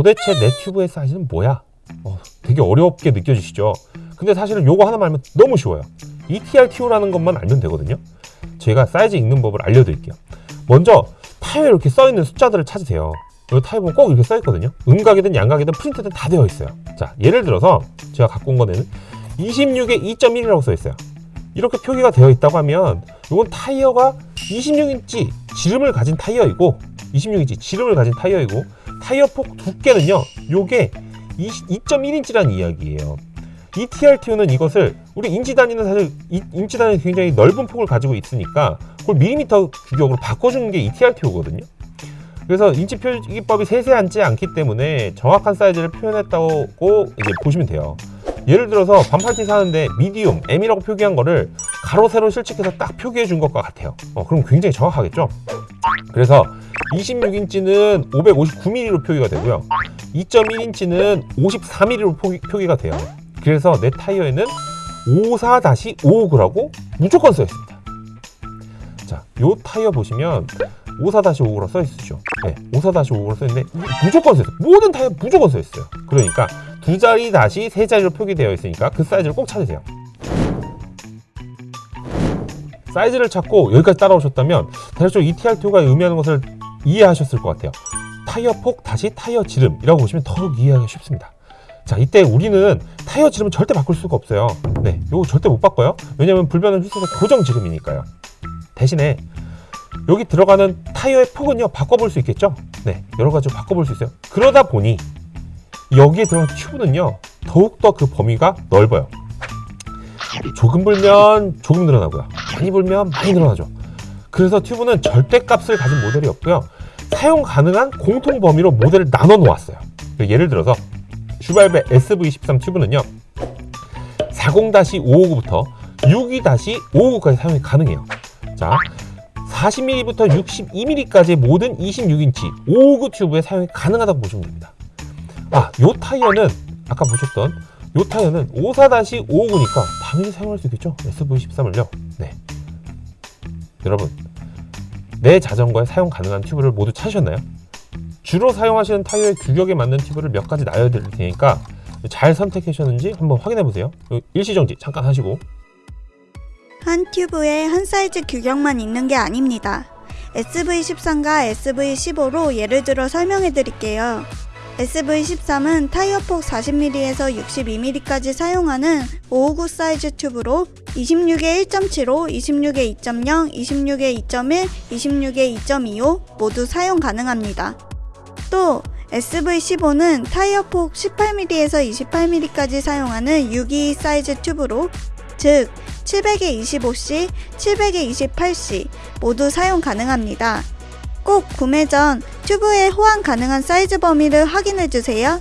도대체 내 튜브의 사이즈는 뭐야? 어, 되게 어렵게 느껴지시죠? 근데 사실은 요거 하나만 알면 너무 쉬워요. ETRTO라는 것만 알면 되거든요. 제가 사이즈 읽는 법을 알려드릴게요. 먼저 타이어에 이렇게 써있는 숫자들을 찾으세요. 이 보면 꼭 이렇게 써있거든요. 음각이든 양각이든 프린트든 다 되어 있어요. 자, 예를 들어서 제가 갖고 온 거는 26에 2.1이라고 써있어요. 이렇게 표기가 되어 있다고 하면 이건 타이어가 26인치 지름을 가진 타이어이고 26인치 지름을 가진 타이어이고 타이어 폭 두께는요 요게 2.1인치라는 이야기예요. ETRTO는 이것을 우리 인치 단위는 사실 이, 인치 단위 굉장히 넓은 폭을 가지고 있으니까 그걸 밀리미터 규격으로 바꿔주는 게 ETRTO거든요. 그래서 인치 표기법이 세세하지 않기 때문에 정확한 사이즈를 표현했다고 이제 보시면 돼요. 예를 들어서 반팔티 사는데 medium, M이라고 표기한 거를 가로 세로 실측해서 딱 표기해 준 것과 같아요. 어, 그럼 굉장히 정확하겠죠? 그래서 26인치는 559mm로 표기가 되고요. 2.1인치는 54mm로 표기, 표기가 돼요. 그래서 내 타이어에는 54-559라고 무조건 써 있습니다. 자, 요 타이어 보시면 54-59로 써 있으죠? 네, 54-59로 써 있는데 무조건 써 있어요. 모든 타이어 무조건 써 있어요. 그러니까 두 자리 다시 세 자리로 표기되어 있으니까 그 사이즈를 꼭 찾으세요. 사이즈를 찾고 여기까지 따라오셨다면 대략적으로 ETR2가 의미하는 것을 이해하셨을 것 같아요. 타이어 폭 다시 타이어 지름이라고 보시면 더욱 이해하기 쉽습니다. 자 이때 우리는 타이어 지름은 절대 바꿀 수가 없어요. 네 이거 절대 못 바꿔요. 왜냐면 불변은 휘슬의 고정 지름이니까요. 대신에 여기 들어가는 타이어의 폭은요 바꿔볼 수 있겠죠? 네 여러 가지로 바꿔볼 수 있어요. 그러다 보니 여기에 들어간 튜브는요 더욱더 그 범위가 넓어요. 조금 불면 조금 늘어나고요. 많이 불면 많이 늘어나죠 그래서 튜브는 절대값을 가진 모델이 없고요 사용 가능한 공통 범위로 모델을 나눠 놓았어요 예를 들어서 슈발베 SV13 튜브는요 40-559부터 62-559까지 사용이 가능해요 자 40mm부터 62mm까지의 모든 26인치 559 튜브에 사용이 가능하다고 보시면 됩니다 아, 요 타이어는 아까 보셨던 요 타이어는 54-559니까 당연히 사용할 수 있겠죠? SV13을요. 네. 여러분, 내 자전거에 사용 가능한 튜브를 모두 찾으셨나요? 주로 사용하시는 타이어의 규격에 맞는 튜브를 몇 가지 나열드릴 테니까 잘 선택하셨는지 한번 확인해 보세요. 일시정지 잠깐 하시고 한 튜브에 한 사이즈 규격만 있는 게 아닙니다. SV13과 SV15로 예를 들어 설명해 드릴게요. SV13은 타이어 폭 40mm에서 62mm까지 사용하는 559 사이즈 튜브로 26에 1.75, 26에 2.0, 26에 2.1, 26에 2.25 모두 사용 가능합니다. 또 SV15는 타이어 폭 18mm에서 28mm까지 사용하는 622 사이즈 튜브로 즉 700에 25C, 700에 28C 모두 사용 가능합니다. 꼭 구매 전 튜브의 호환 가능한 사이즈 범위를 확인해 주세요.